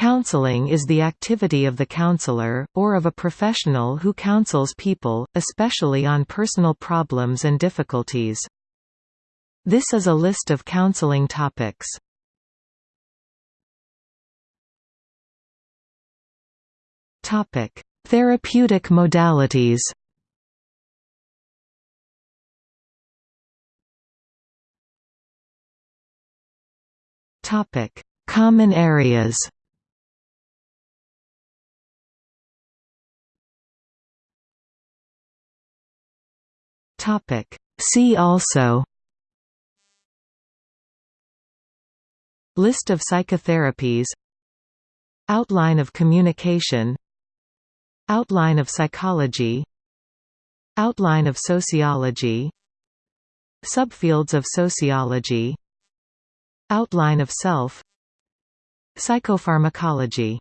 Counseling is the activity of the counselor, or of a professional who counsels people, especially on personal problems and difficulties. This is a list of counseling topics. Topic: Therapeutic modalities. Common areas. Topic: See also List of psychotherapies Outline of communication Outline of psychology Outline of sociology Subfields of sociology Outline of self Psychopharmacology